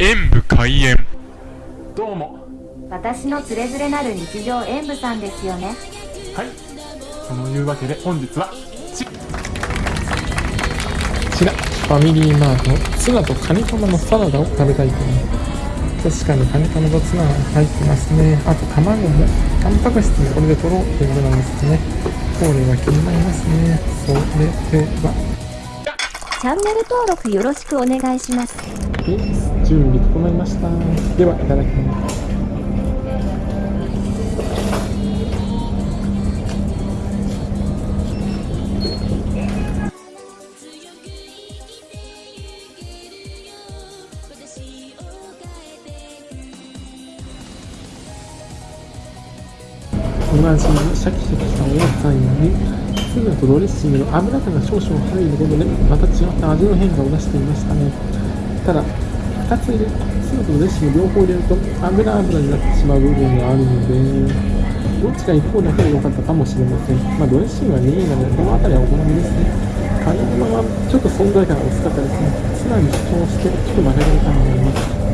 演武開演。どうも。私のつれづれなる日常演舞さんですよね。はい。そのいうわけで本日はちこちらファミリーマートのツナとカニカマのサラダを食べたいと思います確かにカニカマとツナが入ってますね。あと卵もタンパク質もこれで取ろうということなんですね。これは気になりますね。それでは。チャンネル登録よろしくお願いします準備整いました。ではいただきます。同じシャキシャキしたお野菜にツナとドレッシングの油が少々入ることでまた違った味の変化を出していましたね。ただ2つ入れツナとドレッシング両方入れると油油になってしまう部分があるのでどっちか一方だけで良かったかもしれません。まあドレッシングは2位なのでこの辺りはお好みです。ねカニ玉はちょっと存在感が薄かったですね。ツナに主張してちょっと曲げられたと思います。